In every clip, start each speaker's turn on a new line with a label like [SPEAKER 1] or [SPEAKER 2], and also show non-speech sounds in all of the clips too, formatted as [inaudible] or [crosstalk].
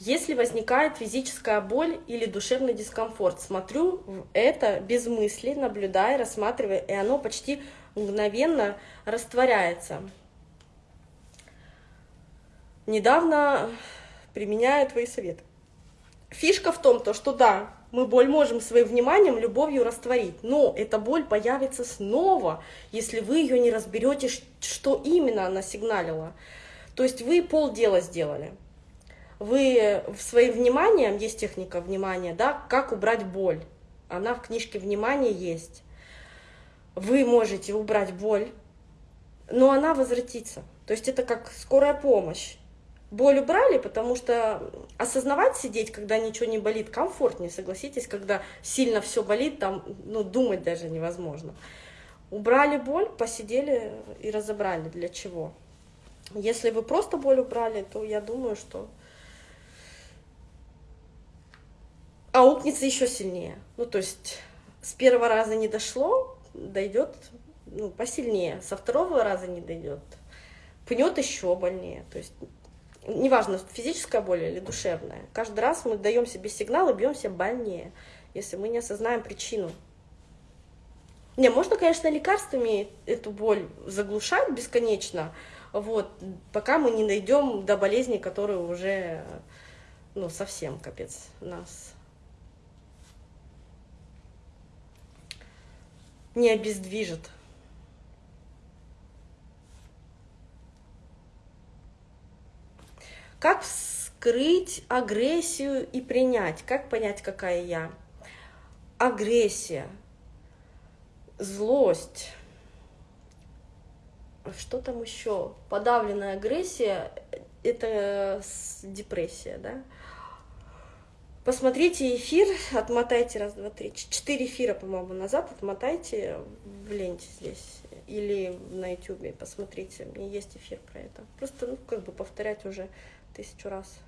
[SPEAKER 1] Если возникает физическая боль или душевный дискомфорт, смотрю это без мысли, наблюдая, рассматривая, и оно почти мгновенно растворяется. Недавно применяю твои советы. Фишка в том, то, что да, мы боль можем своим вниманием, любовью растворить, но эта боль появится снова, если вы ее не разберете, что именно она сигналила. То есть вы полдела сделали. Вы своим вниманием, есть техника внимания, да, как убрать боль. Она в книжке внимания есть. Вы можете убрать боль, но она возвратится. То есть это как скорая помощь боль убрали, потому что осознавать сидеть, когда ничего не болит, комфортнее, согласитесь, когда сильно все болит, там, ну, думать даже невозможно. Убрали боль, посидели и разобрали, для чего. Если вы просто боль убрали, то я думаю, что аукнется еще сильнее. Ну, то есть с первого раза не дошло, дойдет ну, посильнее, со второго раза не дойдет, пнет еще больнее. То есть неважно, физическая боль или душевная, каждый раз мы даем себе сигнал и бьемся больнее, если мы не осознаем причину. Не, можно, конечно, лекарствами эту боль заглушать бесконечно, вот, пока мы не найдем до болезни, которые уже, ну, совсем капец нас не обездвижит. Как скрыть агрессию и принять? Как понять, какая я? Агрессия, злость. Что там еще? Подавленная агрессия – это депрессия, да? Посмотрите эфир, отмотайте раз, два, три, четыре эфира, по-моему, назад, отмотайте в ленте здесь или на ютубе, посмотрите, у меня есть эфир про это. Просто, ну, как бы повторять уже тысячу раз.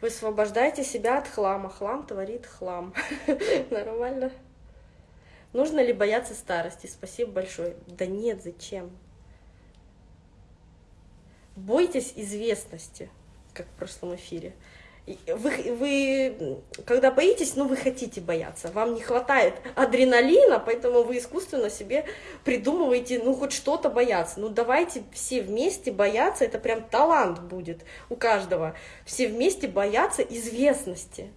[SPEAKER 1] Вы освобождаете себя от хлама. Хлам творит хлам. [laughs] Нормально? Нужно ли бояться старости? Спасибо большое. Да нет, зачем? Бойтесь известности, как в прошлом эфире вы, вы, когда боитесь, ну, вы хотите бояться, вам не хватает адреналина, поэтому вы искусственно себе придумываете, ну, хоть что-то бояться. Ну, давайте все вместе бояться, это прям талант будет у каждого. Все вместе бояться известности.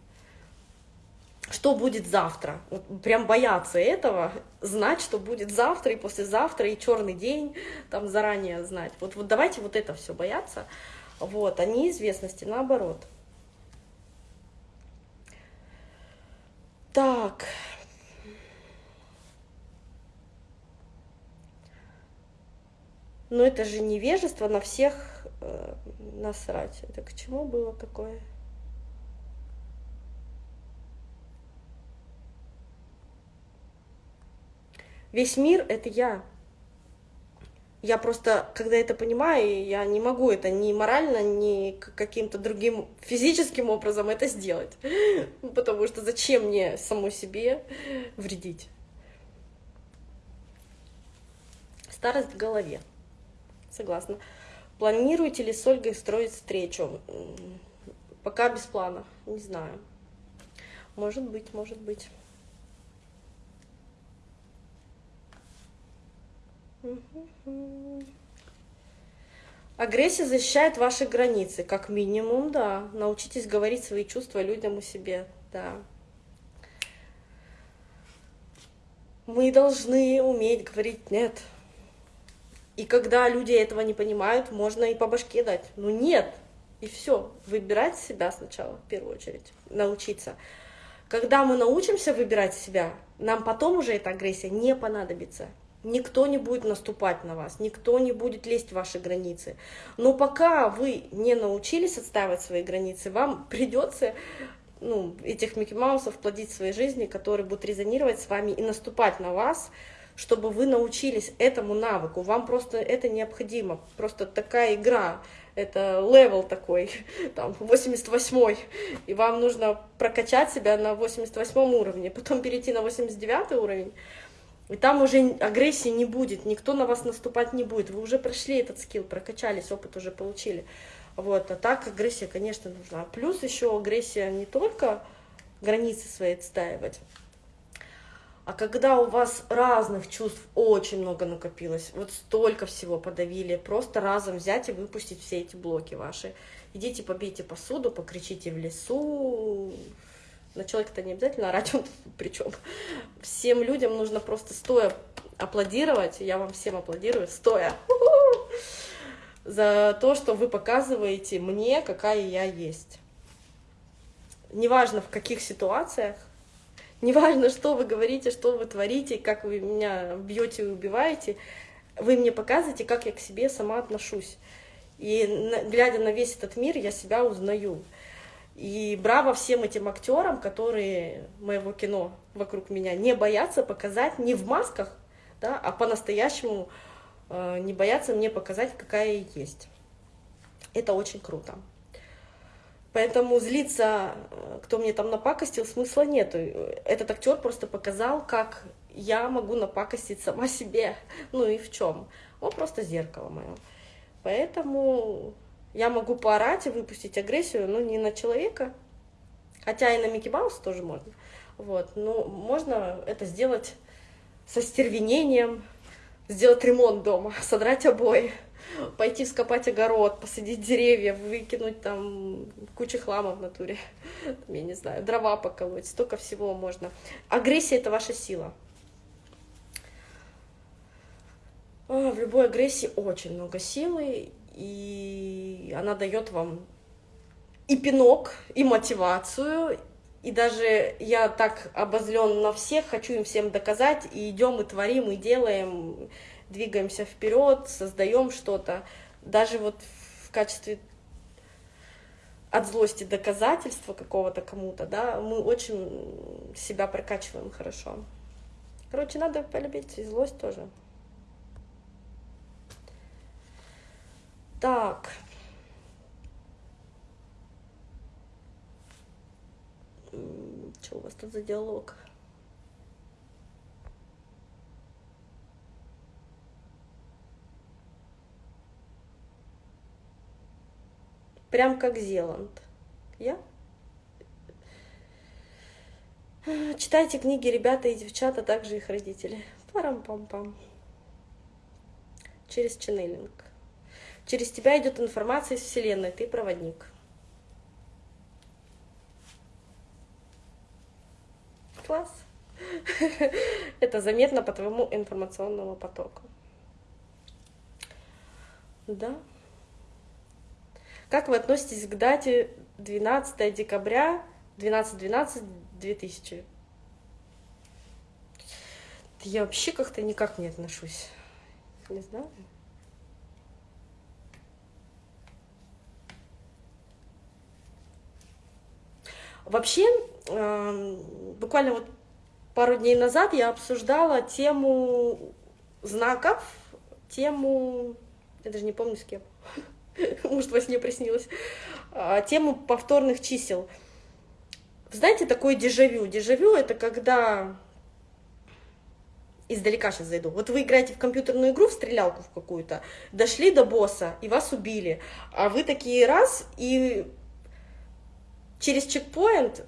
[SPEAKER 1] Что будет завтра? Вот прям бояться этого, знать, что будет завтра и послезавтра, и черный день, там заранее знать. Вот, вот давайте вот это все бояться, вот, а неизвестности наоборот. Так. Но это же невежество на всех э, насрать. Это к чему было такое? Весь мир — это я. Я просто, когда это понимаю, я не могу это ни морально, ни каким-то другим физическим образом это сделать. [laughs] Потому что зачем мне саму себе вредить? Старость в голове. Согласна. Планируете ли с Ольгой строить встречу? Пока без плана. Не знаю. Может быть, может быть. Агрессия защищает ваши границы, как минимум, да. Научитесь говорить свои чувства людям и себе, да. Мы должны уметь говорить «нет». И когда люди этого не понимают, можно и по башке дать. Ну нет, и все. Выбирать себя сначала, в первую очередь, научиться. Когда мы научимся выбирать себя, нам потом уже эта агрессия не понадобится. Никто не будет наступать на вас, никто не будет лезть в ваши границы. Но пока вы не научились отстаивать свои границы, вам придется ну, этих Микки Маусов плодить в своей жизни, которые будут резонировать с вами и наступать на вас, чтобы вы научились этому навыку. Вам просто это необходимо. Просто такая игра, это левел такой, [laughs] там, 88 и вам нужно прокачать себя на 88 уровне, потом перейти на 89 уровень, И там уже агрессии не будет, никто на вас наступать не будет. Вы уже прошли этот скилл, прокачались, опыт уже получили. Вот, а так агрессия, конечно, нужна. Плюс еще агрессия не только границы свои отстаивать, а когда у вас разных чувств очень много накопилось, вот столько всего подавили, просто разом взять и выпустить все эти блоки ваши. Идите побейте посуду, покричите в лесу, на человека-то не обязательно орать, [laughs] он причем. Всем людям нужно просто стоя аплодировать, я вам всем аплодирую, стоя, [laughs] за то, что вы показываете мне, какая я есть. Неважно в каких ситуациях, Неважно, что вы говорите, что вы творите, как вы меня бьете и убиваете, вы мне показываете, как я к себе сама отношусь. И глядя на весь этот мир, я себя узнаю. И браво всем этим актерам, которые моего кино вокруг меня не боятся показать не в масках, да, а по-настоящему э, не боятся мне показать, какая я есть. Это очень круто. Поэтому злиться, э, кто мне там напакостил, смысла нету. Этот актер просто показал, как я могу напакостить сама себе. Ну и в чем? Он просто зеркало мое. Поэтому я могу поорать и выпустить агрессию, но не на человека, хотя и на Микки Маус тоже можно. Вот, но можно это сделать со стервенением, сделать ремонт дома, [laughs] содрать обои пойти скопать огород, посадить деревья, выкинуть там кучу хлама в натуре, [laughs] я не знаю, дрова поколоть, столько всего можно. Агрессия — это ваша сила. В любой агрессии очень много силы, и она дает вам и пинок, и мотивацию, и даже я так обозлен на всех, хочу им всем доказать, и идем, и творим, и делаем, двигаемся вперед, создаем что-то, даже вот в качестве от злости доказательства какого-то кому-то, да, мы очень себя прокачиваем хорошо. Короче, надо полюбить и злость тоже. Так. Что у вас тут за диалог? Прям как Зеланд. Я? Читайте книги ребята и девчата, а также их родители. Парам-пам-пам. Через ченнелинг. Через тебя идет информация из Вселенной, ты проводник. Класс. [laughs] Это заметно по твоему информационному потоку. Да. Как вы относитесь к дате 12 декабря 12-12-2000? Я вообще как-то никак не отношусь. Не знаю. Вообще, эм, буквально вот пару дней назад я обсуждала тему знаков, тему, я даже не помню с кем, [laughs] может, во сне приснилось, а, тему повторных чисел. Знаете, такое дежавю. Дежавю — это когда... Издалека сейчас зайду. Вот вы играете в компьютерную игру, в стрелялку в какую-то, дошли до босса, и вас убили. А вы такие раз, и через чекпоинт,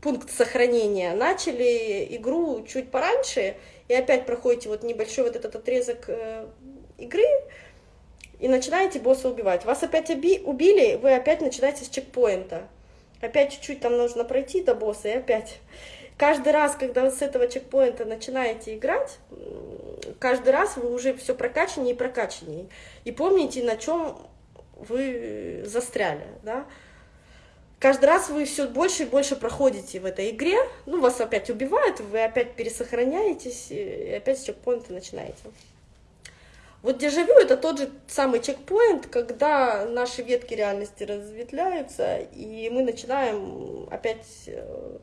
[SPEAKER 1] пункт сохранения, начали игру чуть пораньше, и опять проходите вот небольшой вот этот отрезок э, игры, и начинаете босса убивать. Вас опять убили, вы опять начинаете с чекпоинта. Опять чуть-чуть там нужно пройти до босса, и опять. Каждый раз, когда вы с этого чекпоинта начинаете играть, каждый раз вы уже все прокачаннее и прокачаннее. И помните, на чем вы застряли, да? Каждый раз вы все больше и больше проходите в этой игре, ну, вас опять убивают, вы опять пересохраняетесь, и опять с чекпоинта начинаете. Вот дежавю — это тот же самый чекпоинт, когда наши ветки реальности разветвляются, и мы начинаем опять э,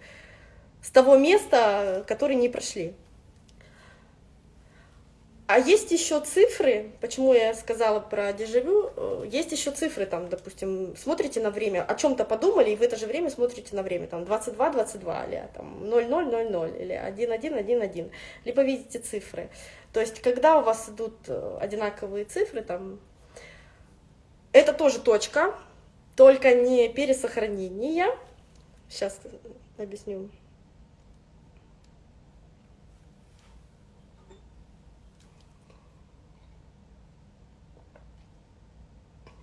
[SPEAKER 1] с того места, который не прошли. А есть еще цифры, почему я сказала про дежавю, э, есть еще цифры, там, допустим, смотрите на время, о чем-то подумали, и в это же время смотрите на время, там, 22-22, или там, 00-00, или 1-1-1-1, либо видите цифры. То есть, когда у вас идут э, одинаковые цифры, там, это тоже точка, только не пересохранение. Сейчас объясню.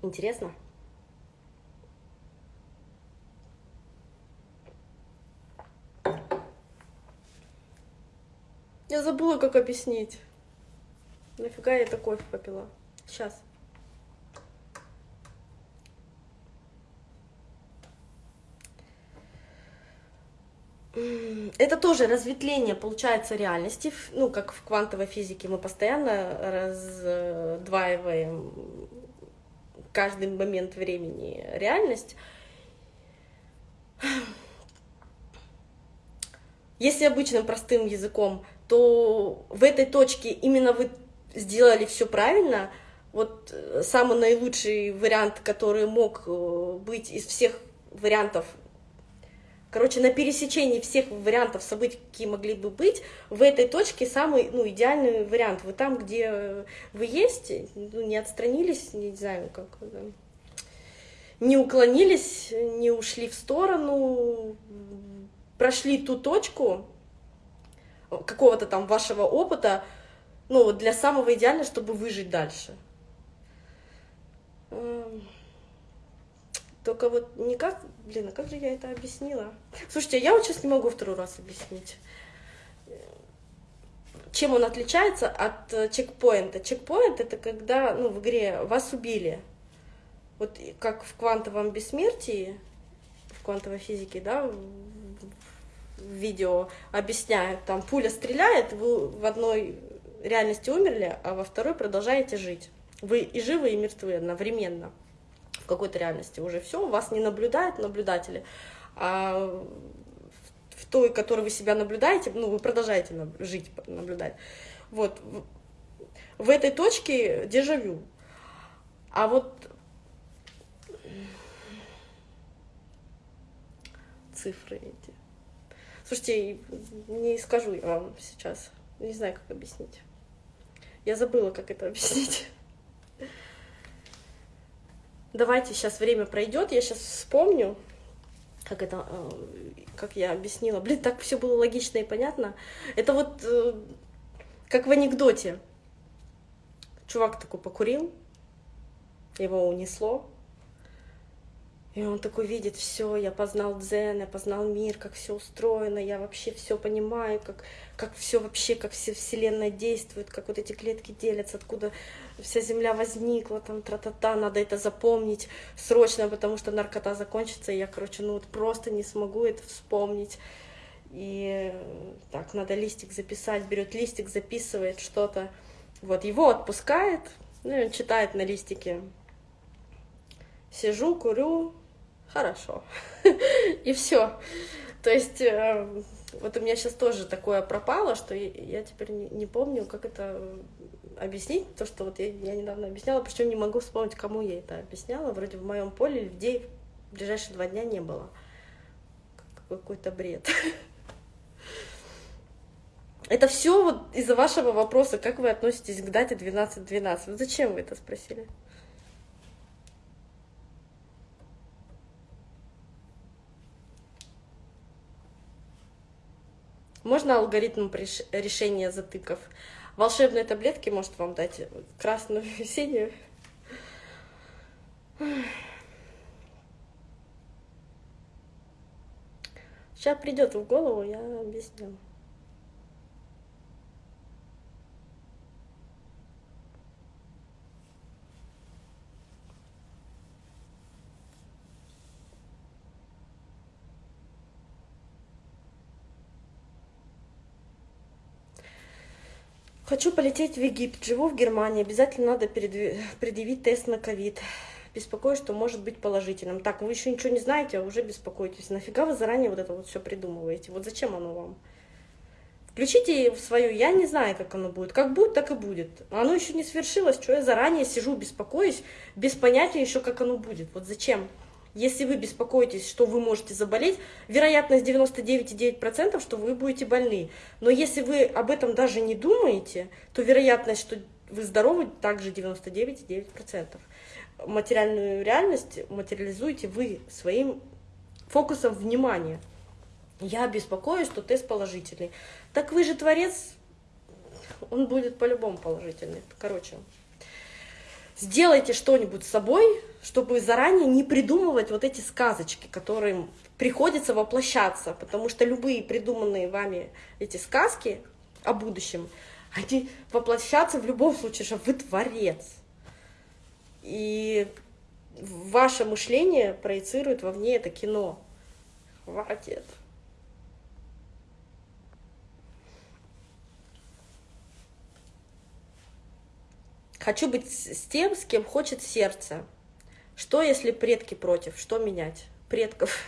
[SPEAKER 1] Интересно? Я забыла, как объяснить. Нафига я это кофе попила? Сейчас. Это тоже разветвление, получается, реальности. Ну, как в квантовой физике мы постоянно раздваиваем каждый момент времени реальность. Если обычным простым языком, то в этой точке именно вы сделали все правильно. Вот э, самый наилучший вариант, который мог э, быть из всех вариантов Короче, на пересечении всех вариантов событий, какие могли бы быть, в этой точке самый ну, идеальный вариант. Вы там, где вы есть, ну, не отстранились, не знаю, как не уклонились, не ушли в сторону, прошли ту точку какого-то там вашего опыта, ну, для самого идеального, чтобы выжить дальше. Только вот никак, блин, а как же я это объяснила? Слушайте, я вот сейчас не могу второй раз объяснить. Чем он отличается от э, чекпоинта? Чекпоинт — это когда ну, в игре вас убили. Вот как в квантовом бессмертии, в квантовой физике, да, видео объясняют, там пуля стреляет, вы в одной реальности умерли, а во второй продолжаете жить. Вы и живы, и мертвы одновременно какой-то реальности уже все, вас не наблюдают наблюдатели, а в той, которой вы себя наблюдаете, ну, вы продолжаете жить, наблюдать. Вот, в этой точке дежавю. А вот цифры эти. Слушайте, не скажу я вам сейчас. Не знаю, как объяснить. Я забыла, как это объяснить. Давайте сейчас время пройдет, я сейчас вспомню, как это, э, как я объяснила. Блин, так все было логично и понятно. Это вот э, как в анекдоте. Чувак такой покурил, его унесло, и он такой видит, все, я познал дзен, я познал мир, как все устроено, я вообще все понимаю, как, как все вообще, как все вселенная действует, как вот эти клетки делятся, откуда вся земля возникла, там, тра-та-та, надо это запомнить срочно, потому что наркота закончится, и я, короче, ну вот просто не смогу это вспомнить. И так, надо листик записать, берет листик, записывает что-то. Вот, его отпускает, ну, и он читает на листике. Сижу, курю, хорошо. [laughs] И все. То есть э, вот у меня сейчас тоже такое пропало, что я теперь не помню, как это объяснить, то, что вот я, я недавно объясняла, причем не могу вспомнить, кому я это объясняла. Вроде в моем поле людей в ближайшие два дня не было. Какой-то бред. [laughs] Это все вот из-за вашего вопроса, как вы относитесь к дате 12.12. Вот зачем вы это спросили? Можно алгоритм решения затыков? Волшебные таблетки может вам дать красную, [laughs] синюю. Сейчас придет в голову, я объясню. Хочу полететь в Египет, живу в Германии, обязательно надо предъявить тест на ковид. Беспокоюсь, что может быть положительным. Так, вы еще ничего не знаете, а уже беспокоитесь. Нафига вы заранее вот это вот все придумываете? Вот зачем оно вам? Включите в свое, я не знаю, как оно будет. Как будет, так и будет. Оно еще не свершилось, что я заранее сижу, беспокоюсь, без понятия еще, как оно будет. Вот зачем? Если вы беспокоитесь, что вы можете заболеть, вероятность 99,9%, что вы будете больны. Но если вы об этом даже не думаете, то вероятность, что вы здоровы, также 99,9%. Материальную реальность материализуете вы своим фокусом внимания. Я беспокоюсь, что тест положительный. Так вы же творец, он будет по-любому положительный. Короче, сделайте что-нибудь с собой, чтобы заранее не придумывать вот эти сказочки, которым приходится воплощаться, потому что любые придуманные вами эти сказки о будущем, они воплощаться в любом случае, что вы творец. И ваше мышление проецирует вовне это кино. Хватит. Хочу быть с тем, с кем хочет сердце. Что, если предки против? Что менять? Предков.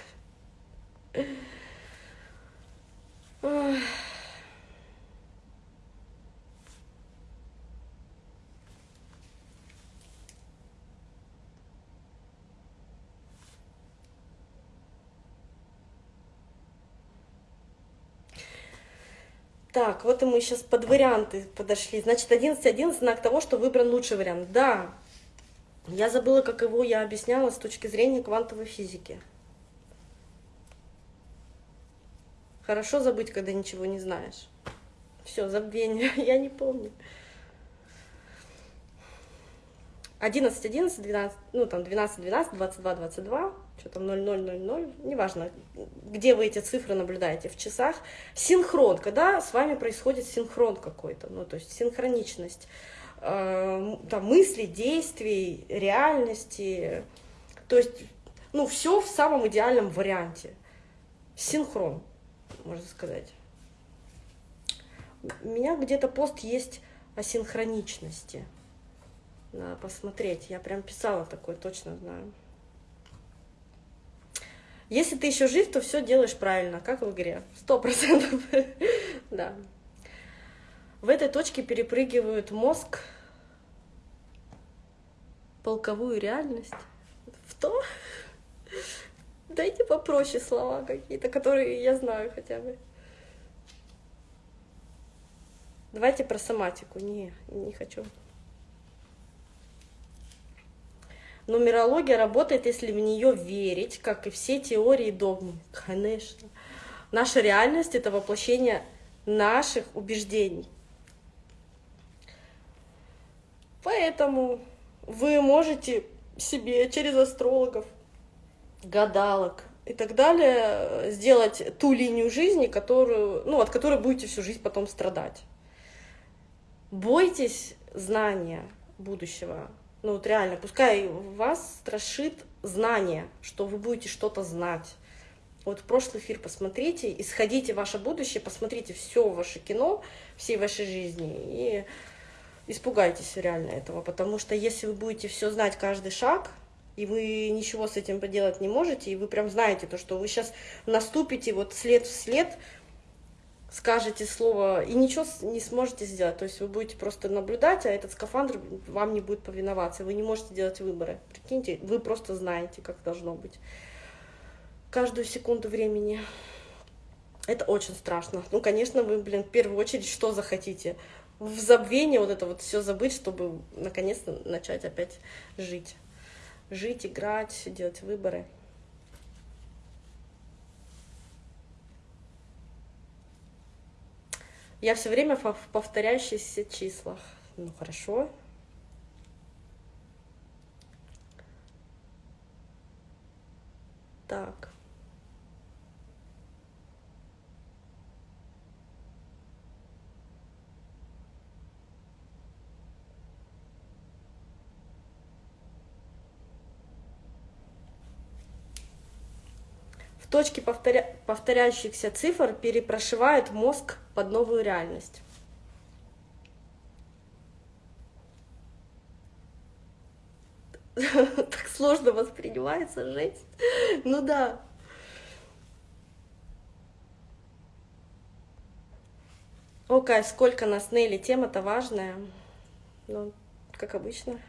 [SPEAKER 1] Так, вот и мы сейчас под варианты подошли. Значит, 11.11 знак того, что выбран лучший вариант. Да, я забыла, как его я объясняла с точки зрения квантовой физики. Хорошо забыть, когда ничего не знаешь. Все, забвение, [laughs] я не помню. 11, 11, 12, ну там 12, 12, 22, 22, что там 0, 0, 0, 0, неважно, где вы эти цифры наблюдаете, в часах. Синхрон, когда с вами происходит синхрон какой-то, ну то есть синхроничность там, мыслей, действий, реальности, то есть, ну все в самом идеальном варианте. Синхрон, можно сказать. У меня где-то пост есть о синхроничности. Надо посмотреть. Я прям писала такое, точно знаю. Если ты еще жив, то все делаешь правильно, как в игре. Сто процентов. [laughs] Да. В этой точке перепрыгивают мозг, полковую реальность. В то? [laughs] Дайте попроще слова какие-то, которые я знаю хотя бы. Давайте про соматику. Не, не хочу. Нумерология работает, если в нее верить, как и все теории догмы. Конечно. Наша реальность — это воплощение наших убеждений. Поэтому вы можете себе через астрологов, гадалок и так далее сделать ту линию жизни, которую, ну, от которой будете всю жизнь потом страдать. Бойтесь знания будущего, ну вот реально, пускай вас страшит знание, что вы будете что-то знать. Вот прошлый эфир посмотрите, исходите ваше будущее, посмотрите все ваше кино, всей вашей жизни и испугайтесь реально этого, потому что если вы будете все знать каждый шаг, и вы ничего с этим поделать не можете, и вы прям знаете то, что вы сейчас наступите вот след в след, скажете слово и ничего не сможете сделать. То есть вы будете просто наблюдать, а этот скафандр вам не будет повиноваться. Вы не можете делать выборы. Прикиньте, вы просто знаете, как должно быть. Каждую секунду времени. Это очень страшно. Ну, конечно, вы, блин, в первую очередь что захотите? В забвении вот это вот все забыть, чтобы наконец-то начать опять жить. Жить, играть, делать выборы. Я все время в повторяющихся числах. Ну хорошо. Так. Точки повторя... повторяющихся цифр перепрошивают мозг под новую реальность. [laughs] Так сложно воспринимается жесть. Ну да. Окей, сколько нас, Нелли, тема-то важная. Ну, как обычно.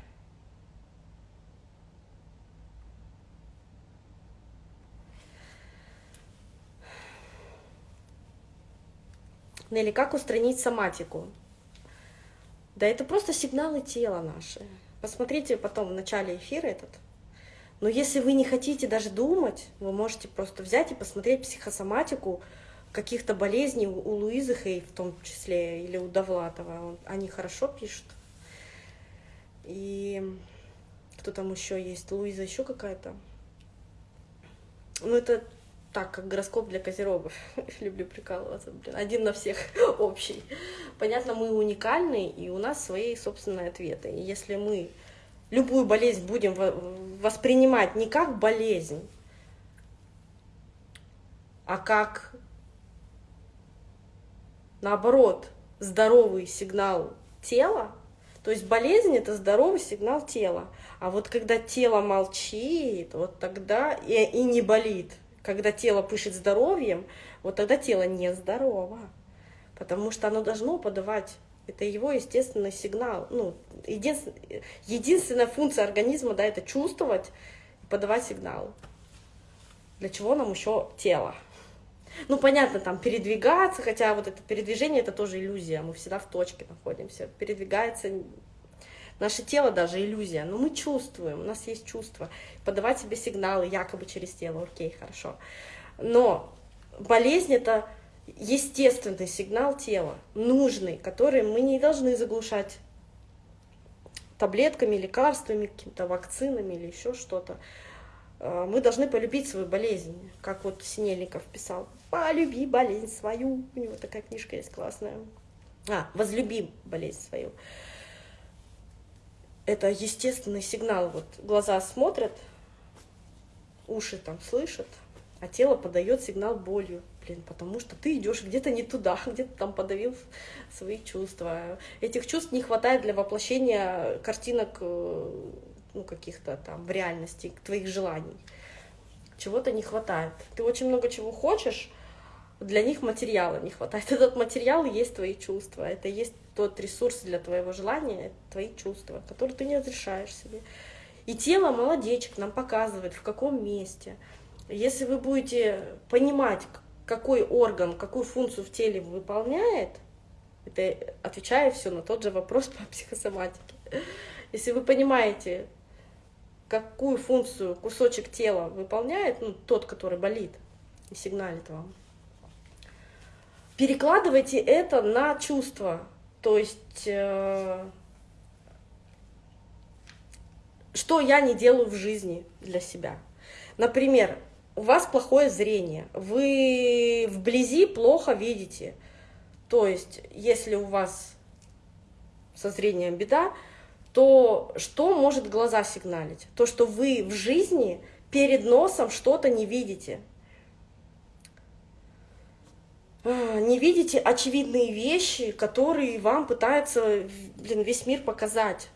[SPEAKER 1] Нелли, как устранить соматику? Да это просто сигналы тела наши. Посмотрите потом в начале эфира этот. Но если вы не хотите даже думать, вы можете просто взять и посмотреть психосоматику, каких-то болезней у Луизы Хей в том числе, или у Довлатова. Они хорошо пишут. И кто там еще есть? Луиза еще какая-то? Ну, это так, как гороскоп для козерогов. [laughs] Люблю прикалываться, блин. Один на всех [laughs] общий. Понятно, мы уникальны, и у нас свои собственные ответы. И если мы любую болезнь будем воспринимать не как болезнь, а как наоборот, здоровый сигнал тела, то есть болезнь это здоровый сигнал тела. А вот когда тело молчит, вот тогда и, и не болит, когда тело пышет здоровьем, вот тогда тело нездорово. Потому что оно должно подавать. Это его естественный сигнал. Ну, единственная, единственная функция организма, да, это чувствовать и подавать сигнал. Для чего нам еще тело? Ну, понятно, там передвигаться, хотя вот это передвижение это тоже иллюзия, мы всегда в точке находимся. Передвигается наше тело даже иллюзия, но мы чувствуем, у нас есть чувство. Подавать себе сигналы якобы через тело, окей, хорошо. Но болезнь это естественный сигнал тела, нужный, который мы не должны заглушать таблетками, лекарствами, какими-то вакцинами или еще что-то. Э, мы должны полюбить свою болезнь, как вот Синельников писал. Полюби болезнь свою. У него такая книжка есть классная. А, возлюби болезнь свою. Это естественный сигнал. Вот глаза смотрят, уши там слышат, а тело подает сигнал болью. Блин, потому что ты идешь где-то не туда, [laughs] где-то там подавил свои чувства. Этих чувств не хватает для воплощения картинок э, ну, каких-то там в реальности, твоих желаний. Чего-то не хватает. Ты очень много чего хочешь, для них материала не хватает. [laughs] Этот материал есть твои чувства, это есть тот ресурс для твоего желания, твои чувства, которые ты не разрешаешь себе. И тело молодечек нам показывает, в каком месте. Если вы будете понимать, какой орган, какую функцию в теле выполняет, это отвечая все на тот же вопрос по психосоматике. [laughs] Если вы понимаете, какую функцию кусочек тела выполняет, ну, тот, который болит и сигналит вам, перекладывайте это на чувства. То есть, э, что я не делаю в жизни для себя. Например, у вас плохое зрение, вы вблизи плохо видите. То есть, если у вас со зрением беда, то что может глаза сигналить? То, что вы в жизни перед носом что-то не видите. А, не видите очевидные вещи, которые вам пытается блин, весь мир показать.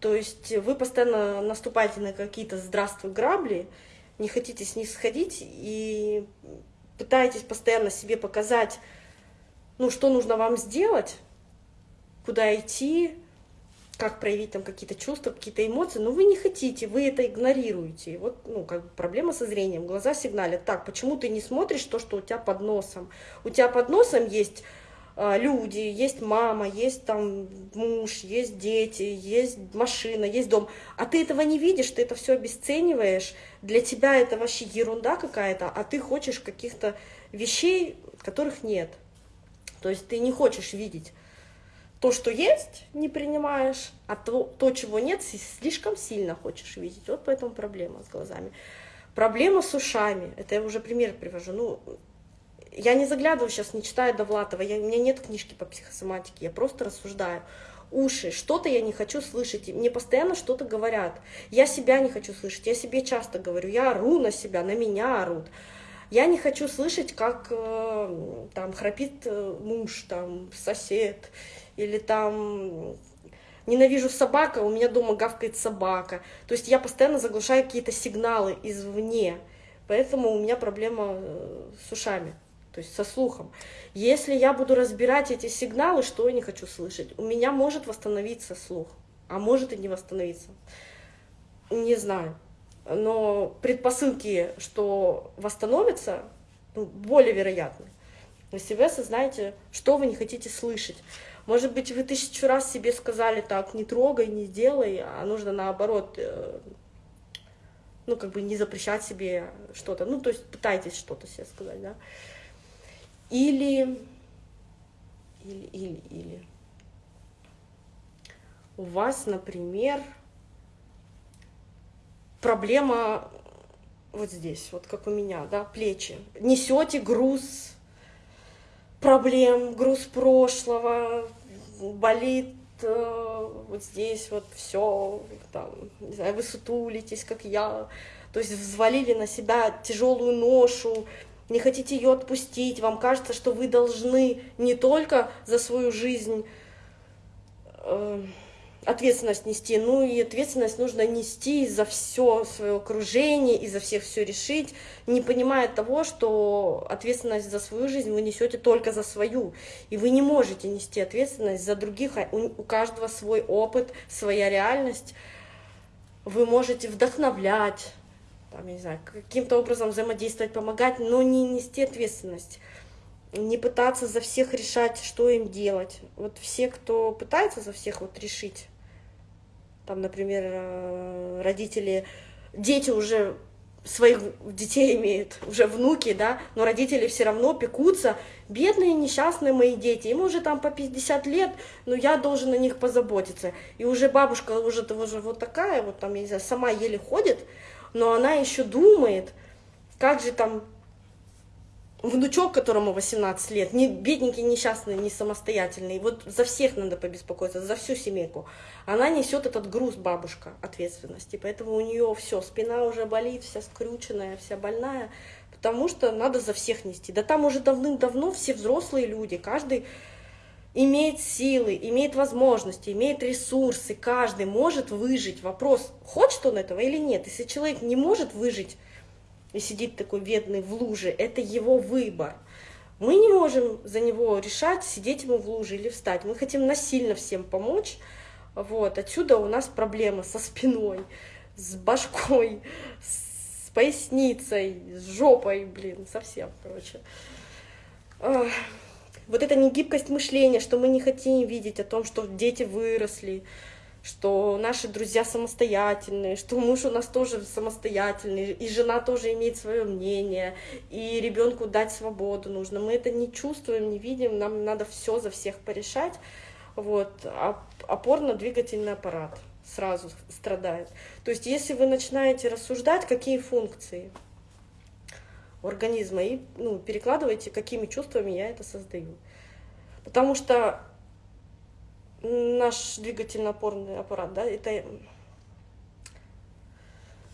[SPEAKER 1] То есть вы постоянно наступаете на какие-то здравствуй грабли, не хотите с них сходить и пытаетесь постоянно себе показать, ну, что нужно вам сделать, куда идти, как проявить там какие-то чувства, какие-то эмоции, но вы не хотите, вы это игнорируете. вот, ну, как бы проблема со зрением, глаза сигналят, так, почему ты не смотришь то, что у тебя под носом? У тебя под носом есть э, люди, есть мама, есть там муж, есть дети, есть машина, есть дом, а ты этого не видишь, ты это все обесцениваешь, для тебя это вообще ерунда какая-то, а ты хочешь каких-то вещей, которых нет. То есть ты не хочешь видеть то, что есть, не принимаешь, а то, то, чего нет, слишком сильно хочешь видеть. Вот поэтому проблема с глазами. Проблема с ушами. Это я уже пример привожу. Ну, я не заглядываю сейчас, не читаю Довлатова, я, у меня нет книжки по психосоматике, я просто рассуждаю. Уши, что-то я не хочу слышать, мне постоянно что-то говорят. Я себя не хочу слышать, я себе часто говорю, я ору на себя, на меня орут. Я не хочу слышать, как э, там храпит э, муж, там сосед, или там ненавижу собака, у меня дома гавкает собака. То есть я постоянно заглушаю какие-то сигналы извне, поэтому у меня проблема э, с ушами. То есть со слухом. Если я буду разбирать эти сигналы, что я не хочу слышать, у меня может восстановиться слух, а может и не восстановиться. Не знаю. Но предпосылки, что восстановится, ну, более вероятны. Если вы осознаете, что вы не хотите слышать. Может быть, вы тысячу раз себе сказали так, не трогай, не делай, а нужно наоборот, э, ну, как бы не запрещать себе что-то. Ну, то есть пытайтесь что-то себе сказать, да. Или, или, или, или. У вас, например, проблема вот здесь, вот как у меня, да, плечи. Несете груз проблем, груз прошлого, болит э, вот здесь вот все, там, не знаю, вы сутулитесь, как я, то есть взвалили на себя тяжелую ношу, не хотите ее отпустить, вам кажется, что вы должны не только за свою жизнь э, ответственность нести, ну и ответственность нужно нести за все свое окружение и за всех все решить, не понимая того, что ответственность за свою жизнь вы несете только за свою, и вы не можете нести ответственность за других, а у каждого свой опыт, своя реальность, вы можете вдохновлять, там, я не знаю, каким-то образом взаимодействовать, помогать, но не нести ответственность. Не пытаться за всех решать, что им делать. Вот все, кто пытается за всех вот решить, там, например, э, родители, дети уже своих детей имеют, уже внуки, да, но родители все равно пекутся, бедные, несчастные мои дети, им уже там по 50 лет, но я должен о них позаботиться. И уже бабушка уже, уже вот такая, вот там, я не знаю, сама еле ходит, но она еще думает, как же там внучок, которому 18 лет, не бедненький, несчастный, не самостоятельный, вот за всех надо побеспокоиться, за всю семейку. Она несет этот груз, бабушка, ответственности, поэтому у нее все, спина уже болит, вся скрюченная, вся больная, потому что надо за всех нести. Да там уже давным-давно все взрослые люди, каждый имеет силы, имеет возможности, имеет ресурсы, каждый может выжить. Вопрос, хочет он этого или нет. Если человек не может выжить, и сидит такой бедный в луже, это его выбор. Мы не можем за него решать, сидеть ему в луже или встать. Мы хотим насильно всем помочь. Вот. Отсюда у нас проблемы со спиной, с башкой, с поясницей, с жопой, блин, совсем, короче. Вот эта негибкость мышления, что мы не хотим видеть о том, что дети выросли, что наши друзья самостоятельные, что муж у нас тоже самостоятельный, и жена тоже имеет свое мнение, и ребенку дать свободу нужно. Мы это не чувствуем, не видим, нам надо все за всех порешать. Вот. Опорно-двигательный аппарат сразу страдает. То есть если вы начинаете рассуждать, какие функции организма, и ну, перекладываете, какими чувствами я это создаю. Потому что наш двигательно-опорный аппарат, да, это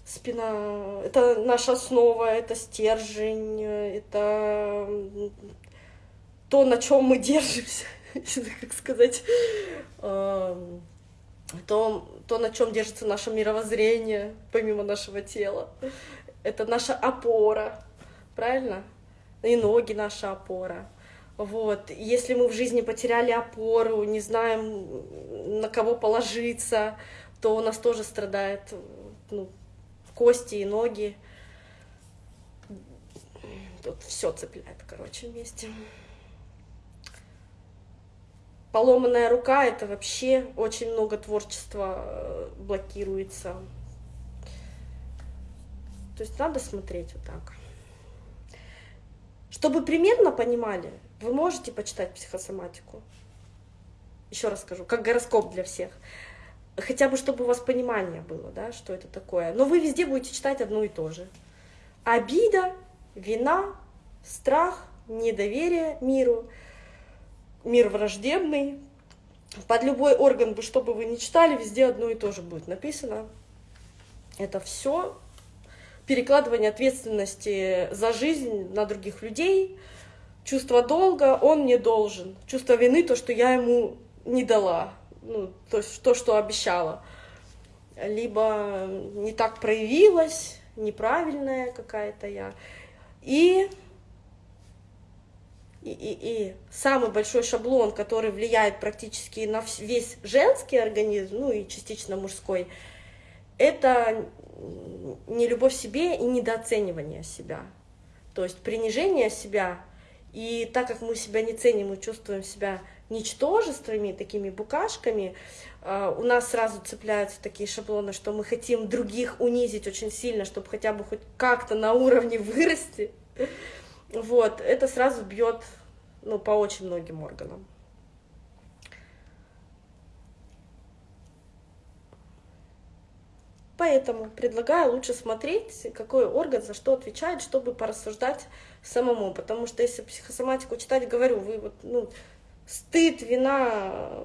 [SPEAKER 1] спина, это наша основа, это стержень, это то, на чем мы держимся, [laughs] как сказать, то, то, на чем держится наше мировоззрение, помимо нашего тела. Это наша опора, правильно? И ноги наша опора. Вот. Если мы в жизни потеряли опору, не знаем, на кого положиться, то у нас тоже страдает ну, кости и ноги. Тут все цепляет, короче, вместе. Поломанная рука — это вообще очень много творчества э, блокируется. То есть надо смотреть вот так. Чтобы примерно понимали, вы можете почитать психосоматику? Еще раз скажу, как гороскоп для всех. Хотя бы, чтобы у вас понимание было, да, что это такое. Но вы везде будете читать одно и то же. Обида, вина, страх, недоверие миру, мир враждебный. Под любой орган, что бы вы ни читали, везде одно и то же будет написано. Это все перекладывание ответственности за жизнь на других людей – чувство долга он мне должен, чувство вины то, что я ему не дала, ну, то есть то, что обещала, либо не так проявилась, неправильная какая-то я. И и, и, и самый большой шаблон, который влияет практически на весь женский организм, ну и частично мужской, это не любовь себе и недооценивание себя. То есть принижение себя, и так как мы себя не ценим, мы чувствуем себя ничтожествами, такими букашками, а, у нас сразу цепляются такие шаблоны, что мы хотим других унизить очень сильно, чтобы хотя бы хоть как-то на уровне вырасти. Вот, это сразу бьет ну, по очень многим органам. Поэтому предлагаю лучше смотреть, какой орган за что отвечает, чтобы порассуждать самому. Потому что если психосоматику читать, говорю, вы вот, ну, стыд, вина,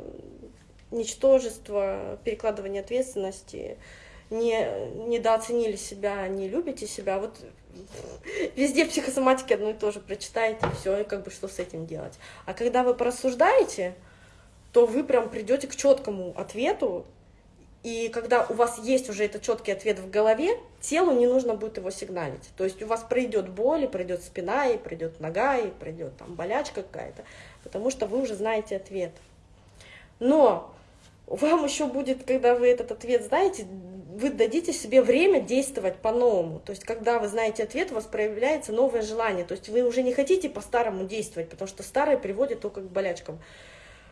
[SPEAKER 1] ничтожество, перекладывание ответственности, не, недооценили себя, не любите себя, вот везде в психосоматике одно и то же прочитаете, и все, и как бы что с этим делать. А когда вы порассуждаете, то вы прям придете к четкому ответу, и когда у вас есть уже этот четкий ответ в голове, телу не нужно будет его сигналить. То есть у вас пройдет боль, и пройдет спина, и пройдет нога, и пройдет там болячка какая-то, потому что вы уже знаете ответ. Но вам еще будет, когда вы этот ответ знаете, вы дадите себе время действовать по-новому. То есть, когда вы знаете ответ, у вас проявляется новое желание. То есть, вы уже не хотите по-старому действовать, потому что старое приводит только к болячкам.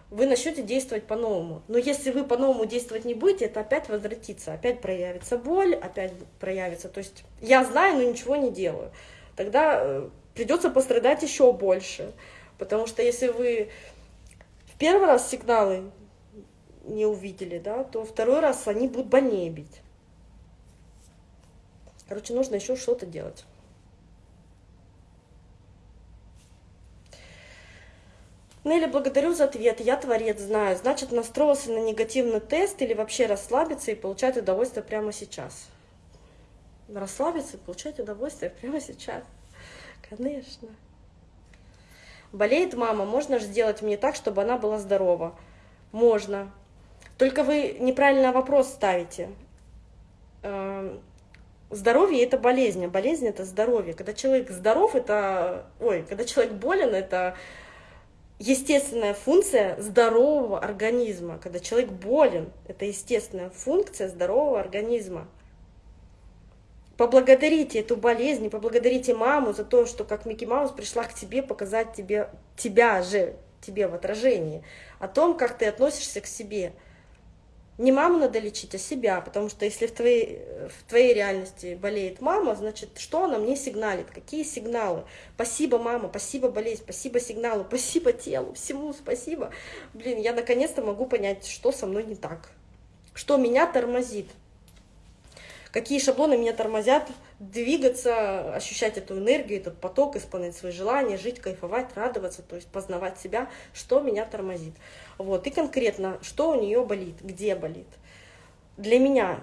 [SPEAKER 1] Вы начнете действовать по-новому. Но если вы по-новому действовать не будете, это опять возвратится. Опять проявится боль, опять проявится. То есть, я знаю, но ничего не делаю. Тогда э, придется пострадать еще больше. Потому что если вы в первый раз сигналы не увидели, да, то второй раз они будут больнее бить. Короче, нужно еще что-то делать. Нелли, благодарю за ответ. Я творец, знаю. Значит, настроился на негативный тест или вообще расслабиться и получать удовольствие прямо сейчас. Расслабиться и получать удовольствие прямо сейчас. Конечно. Болеет мама, можно же сделать мне так, чтобы она была здорова? Можно. Только вы неправильно вопрос ставите. Эм, здоровье это болезнь, а болезнь это здоровье. Когда человек здоров, это, ой, когда человек болен, это естественная функция здорового организма. Когда человек болен, это естественная функция здорового организма. Поблагодарите эту болезнь, поблагодарите маму за то, что как Микки Маус пришла к тебе показать тебе, тебя же, тебе в отражении, о том, как ты относишься к себе – не маму надо лечить, а себя, потому что если в твоей, в твоей реальности болеет мама, значит, что она мне сигналит, какие сигналы? Спасибо, мама, спасибо, болезнь, спасибо сигналу, [laughs] спасибо телу, всему спасибо. Блин, я наконец-то могу понять, что со мной не так, что меня тормозит, какие шаблоны меня тормозят двигаться, ощущать эту энергию, этот поток, исполнять свои желания, жить, кайфовать, радоваться, то есть познавать себя, что меня тормозит. Вот, и конкретно, что у нее болит, где болит. Для меня,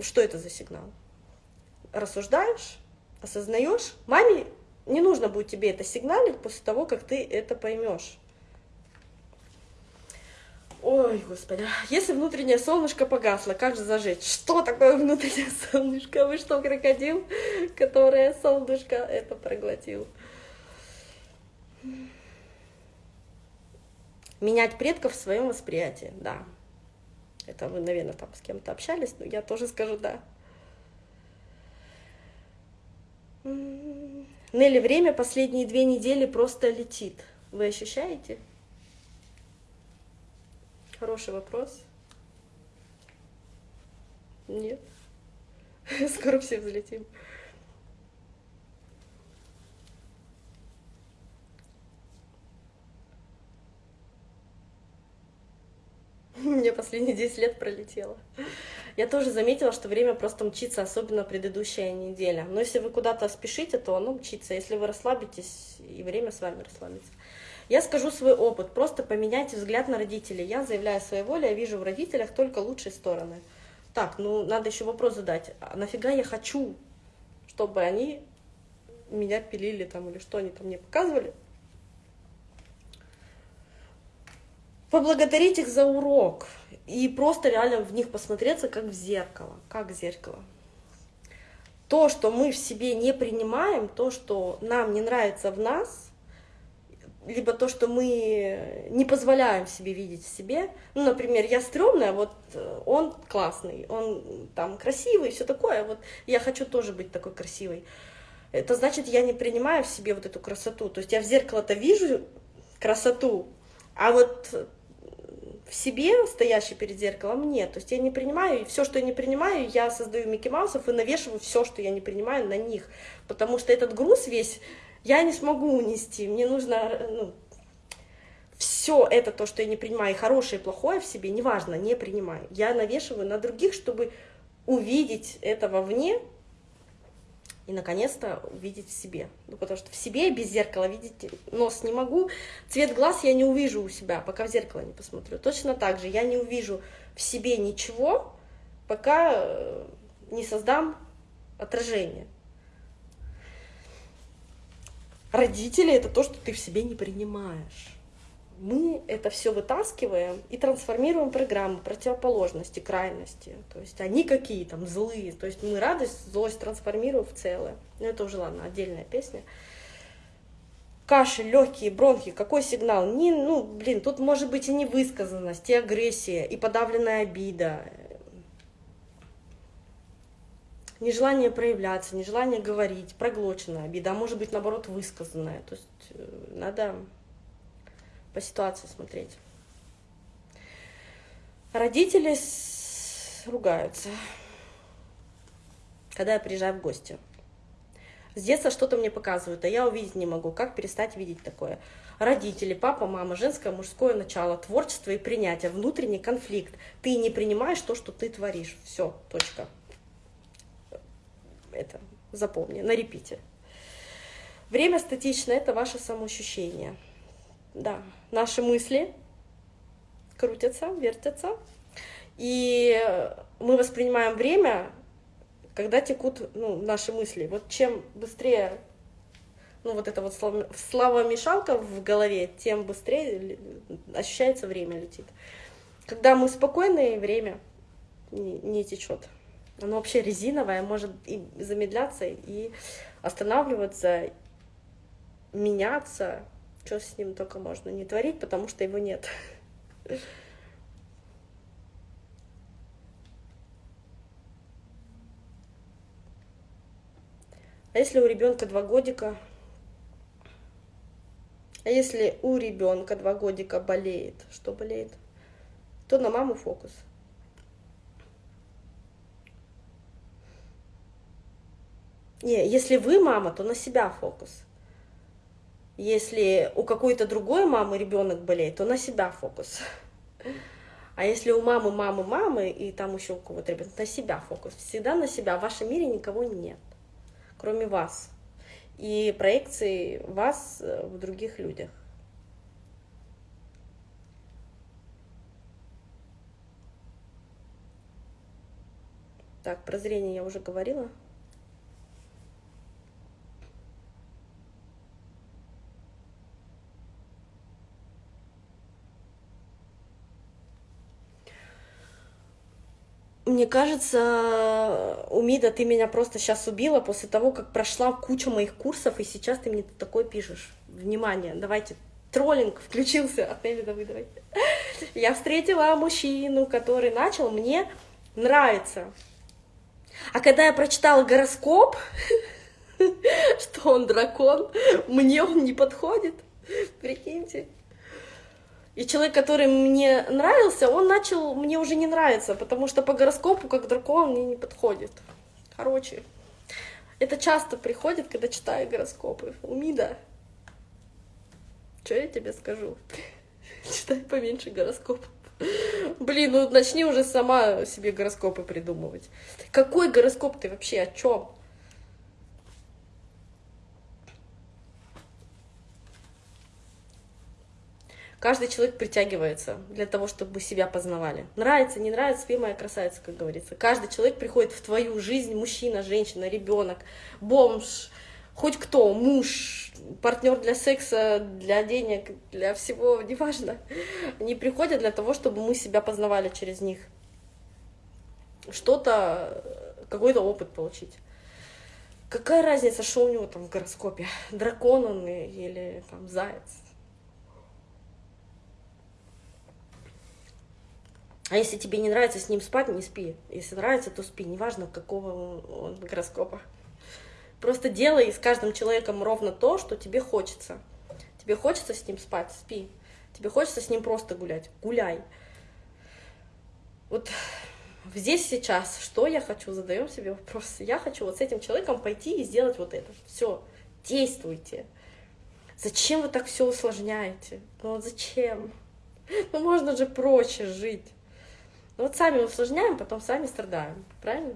[SPEAKER 1] что это за сигнал? Рассуждаешь, осознаешь, маме не нужно будет тебе это сигналить после того, как ты это поймешь. Ой, господи, если внутреннее солнышко погасло, как же зажечь? Что такое внутреннее [laughs] солнышко? Вы что, крокодил, которое солнышко это проглотил? Менять предков в своем восприятии, да. Это вы, наверное, там с кем-то общались, но я тоже скажу да. Нелли, время последние две недели просто летит. Вы ощущаете? Хороший вопрос. Нет. [laughs] Скоро все взлетим. [laughs] Мне последние 10 лет пролетело. Я тоже заметила, что время просто мчится, особенно предыдущая неделя. Но если вы куда-то спешите, то оно мчится. Если вы расслабитесь, и время с вами расслабится. Я скажу свой опыт, просто поменяйте взгляд на родителей. Я заявляю своей воле, я вижу в родителях только лучшие стороны. Так, ну надо еще вопрос задать, а нафига я хочу, чтобы они меня пилили там или что они там мне показывали? Поблагодарить их за урок и просто реально в них посмотреться как в зеркало, как в зеркало. То, что мы в себе не принимаем, то, что нам не нравится в нас, либо то, что мы не позволяем себе видеть в себе. Ну, например, я стрёмная, вот он классный, он там красивый, все такое, вот я хочу тоже быть такой красивой. Это значит, я не принимаю в себе вот эту красоту. То есть я в зеркало-то вижу красоту, а вот в себе, стоящий перед зеркалом, нет. То есть я не принимаю, и все, что я не принимаю, я создаю Микки Маусов и навешиваю все, что я не принимаю, на них. Потому что этот груз весь я не смогу унести. Мне нужно ну, все это, то, что я не принимаю, и хорошее, и плохое в себе, неважно, не принимаю. Я навешиваю на других, чтобы увидеть это вовне и, наконец-то, увидеть в себе. Ну, потому что в себе без зеркала видеть нос не могу. Цвет глаз я не увижу у себя, пока в зеркало не посмотрю. Точно так же я не увижу в себе ничего, пока э, не создам отражение. Родители — это то, что ты в себе не принимаешь. Мы это все вытаскиваем и трансформируем программы противоположности, крайности. То есть они какие там злые. То есть мы радость, злость трансформируем в целое. Но ну, это уже, ладно, отдельная песня. Кашель, легкие, бронхи, какой сигнал? Не, ну, блин, тут может быть и невысказанность, и агрессия, и подавленная обида, нежелание проявляться, нежелание говорить, проглоченная обида, а может быть, наоборот, высказанная. То есть э, надо по ситуации смотреть. Родители ругаются, когда я приезжаю в гости. С детства что-то мне показывают, а я увидеть не могу. Как перестать видеть такое? Родители, папа, мама, женское, мужское начало, творчество и принятие, внутренний конфликт. Ты не принимаешь то, что ты творишь. Все, точка это запомни, на репите. Время статично — это ваше самоощущение. Да, наши мысли крутятся, вертятся, и мы воспринимаем время, когда текут ну, наши мысли. Вот чем быстрее ну, вот эта вот слава-мешалка в голове, тем быстрее ощущается время летит. Когда мы спокойные, время не, не течет. Оно вообще резиновое, может и замедляться, и останавливаться, меняться. Что с ним только можно не творить, потому что его нет. А если у ребенка два годика? А если у ребенка два годика болеет, что болеет, то на маму фокус. Не, если вы мама, то на себя фокус. Если у какой-то другой мамы ребенок болеет, то на себя фокус. А если у мамы, мамы, мамы, и там еще у кого-то ребенок, на себя фокус. Всегда на себя. В вашем мире никого нет, кроме вас. И проекции вас э, в других людях. Так, про зрение я уже говорила. Мне кажется, Умида, ты меня просто сейчас убила после того, как прошла куча моих курсов, и сейчас ты мне такое пишешь. Внимание, давайте, троллинг включился от Нелли Давыдовой. Я встретила мужчину, который начал мне нравиться. А когда я прочитала гороскоп, [laughs] что он дракон, мне он не подходит. Прикиньте. И человек, который мне нравился, он начал мне уже не нравиться, потому что по гороскопу, как дракон, мне не подходит. Короче, это часто приходит, когда читаю гороскопы. Умида, что я тебе скажу? [laughs] Читай поменьше гороскопов. Блин, ну начни уже сама себе гороскопы придумывать. Какой гороскоп ты вообще? О чем? Каждый человек притягивается для того, чтобы себя познавали. Нравится, не нравится, спи моя красавица, как говорится. Каждый человек приходит в твою жизнь, мужчина, женщина, ребенок, бомж, хоть кто, муж, партнер для секса, для денег, для всего, неважно. Они приходят для того, чтобы мы себя познавали через них. Что-то, какой-то опыт получить. Какая разница, что у него там в гороскопе? Дракон он или там заяц? А если тебе не нравится с ним спать, не спи. Если нравится, то спи. Неважно, какого он гороскопа. Просто делай с каждым человеком ровно то, что тебе хочется. Тебе хочется с ним спать, спи. Тебе хочется с ним просто гулять, гуляй. Вот здесь сейчас, что я хочу, задаем себе вопрос. Я хочу вот с этим человеком пойти и сделать вот это. Все, действуйте. Зачем вы так все усложняете? Ну вот зачем? Ну можно же проще жить. Вот сами усложняем, потом сами страдаем, правильно?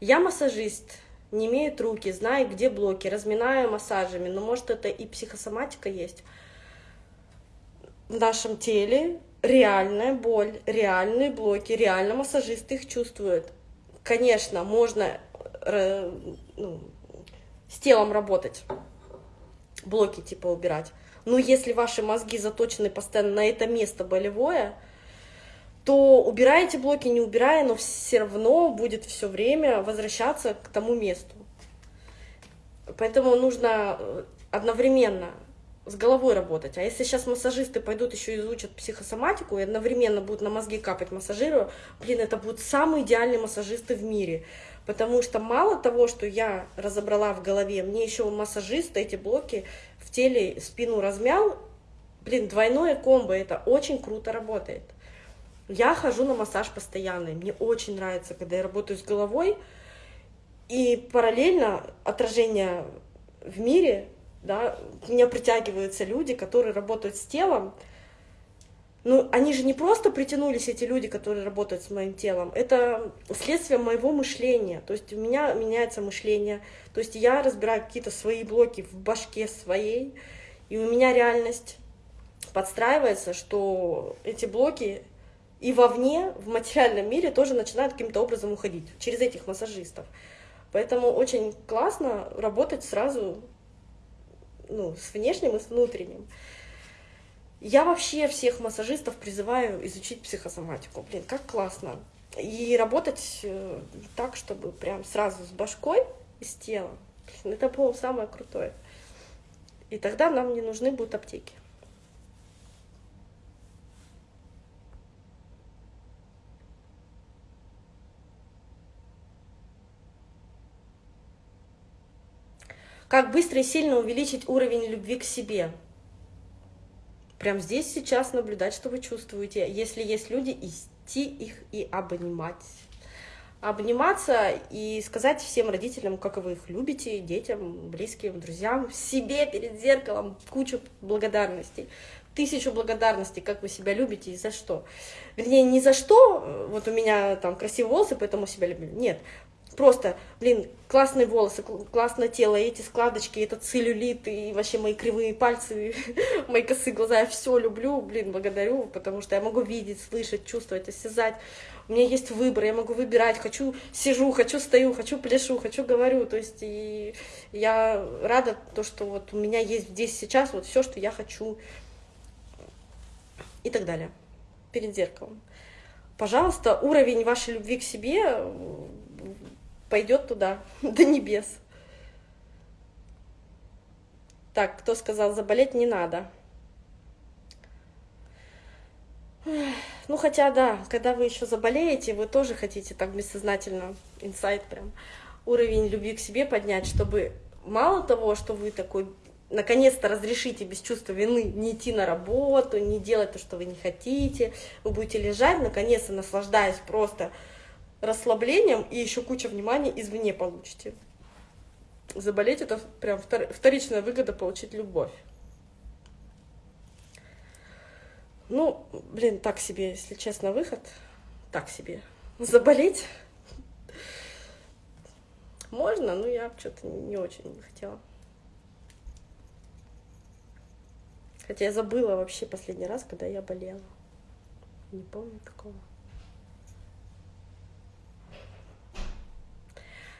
[SPEAKER 1] Я массажист, не имеют руки, знаю, где блоки, разминаю массажами, но может это и психосоматика есть. В нашем теле реальная боль, реальные блоки, реально массажисты их чувствуют. Конечно, можно э, ну, с телом работать, блоки типа убирать. Но если ваши мозги заточены постоянно на это место болевое, то убираете блоки, не убирая, но все равно будет все время возвращаться к тому месту. Поэтому нужно э, одновременно с головой работать. А если сейчас массажисты пойдут еще изучат психосоматику и одновременно будут на мозги капать массажирую, блин, это будут самые идеальные массажисты в мире. Потому что мало того, что я разобрала в голове, мне еще массажист эти блоки в теле спину размял, блин, двойное комбо, это очень круто работает. Я хожу на массаж постоянно, мне очень нравится, когда я работаю с головой, и параллельно отражение в мире да, меня притягиваются люди, которые работают с телом, ну, они же не просто притянулись, эти люди, которые работают с моим телом, это следствие моего мышления, то есть у меня меняется мышление, то есть я разбираю какие-то свои блоки в башке своей, и у меня реальность подстраивается, что эти блоки и вовне, в материальном мире тоже начинают каким-то образом уходить через этих массажистов. Поэтому очень классно работать сразу ну, с внешним и с внутренним. Я вообще всех массажистов призываю изучить психосоматику. Блин, как классно. И работать э, так, чтобы прям сразу с башкой и с телом. Это, по самое крутое. И тогда нам не нужны будут аптеки. Как быстро и сильно увеличить уровень любви к себе? Прям здесь сейчас наблюдать, что вы чувствуете. Если есть люди, идти их и обнимать. Обниматься и сказать всем родителям, как вы их любите, детям, близким, друзьям, себе перед зеркалом кучу благодарностей тысячу благодарностей, как вы себя любите и за что. Вернее, не за что, вот у меня там красивые волосы, поэтому себя люблю. Нет, просто, блин, классные волосы, классное тело, эти складочки, этот целлюлит, и вообще мои кривые пальцы, [laughs] мои косые глаза, я все люблю, блин, благодарю, потому что я могу видеть, слышать, чувствовать, осязать. У меня есть выбор, я могу выбирать, хочу сижу, хочу стою, хочу пляшу, хочу говорю, то есть и я рада то, что вот у меня есть здесь сейчас вот все, что я хочу. И так далее. Перед зеркалом. Пожалуйста, уровень вашей любви к себе пойдет туда, [laughs] до небес. Так, кто сказал, заболеть не надо? Ну, хотя, да, когда вы еще заболеете, вы тоже хотите так бессознательно, инсайт прям, уровень любви к себе поднять, чтобы мало того, что вы такой наконец-то разрешите без чувства вины не идти на работу, не делать то, что вы не хотите, вы будете лежать, наконец-то наслаждаясь просто расслаблением и еще куча внимания извне получите. Заболеть это прям вторичная выгода получить любовь. Ну, блин, так себе, если честно, выход. Так себе. Заболеть можно, но я что-то не очень не хотела. Хотя я забыла вообще последний раз, когда я болела. Не помню такого.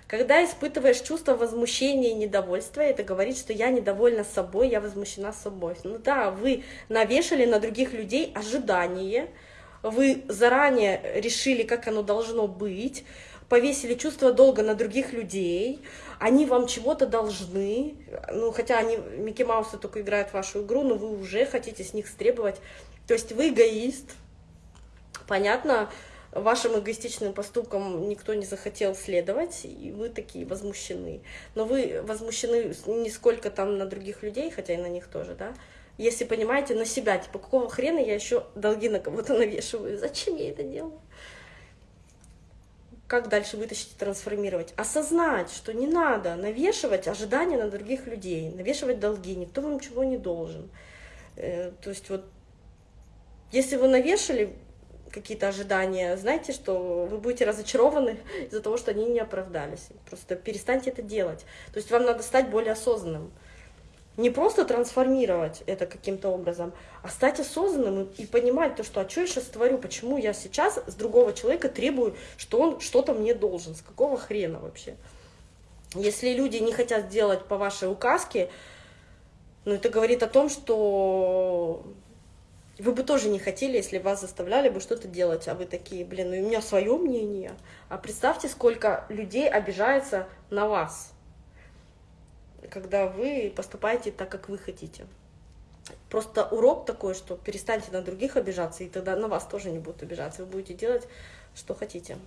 [SPEAKER 1] Когда испытываешь чувство возмущения и недовольства, это говорит, что я недовольна собой, я возмущена собой. Ну да, вы навешали на других людей ожидания, вы заранее решили, как оно должно быть, повесили чувство долга на других людей, они вам чего-то должны, ну, хотя они, Микки Маусы только играют в вашу игру, но вы уже хотите с них стребовать. То есть вы эгоист. Понятно, вашим эгоистичным поступкам никто не захотел следовать, и вы такие возмущены. Но вы возмущены не сколько там на других людей, хотя и на них тоже, да, если понимаете, на себя, типа, какого хрена я еще долги на кого-то навешиваю, зачем я это делаю? Как дальше вытащить и трансформировать? Осознать, что не надо навешивать ожидания на других людей, навешивать долги, никто вам ничего не должен. Э, то есть вот, если вы навешали какие-то ожидания, знаете, что вы будете разочарованы из-за того, что они не оправдались. Просто перестаньте это делать. То есть вам надо стать более осознанным не просто трансформировать это каким-то образом, а стать осознанным и, понимать то, что а что я сейчас творю, почему я сейчас с другого человека требую, что он что-то мне должен, с какого хрена вообще. Если люди не хотят делать по вашей указке, ну это говорит о том, что вы бы тоже не хотели, если вас заставляли бы что-то делать, а вы такие, блин, ну у меня свое мнение. А представьте, сколько людей обижается на вас когда вы поступаете так, как вы хотите. Просто урок такой, что перестаньте на других обижаться, и тогда на вас тоже не будут обижаться. Вы будете делать, что хотите.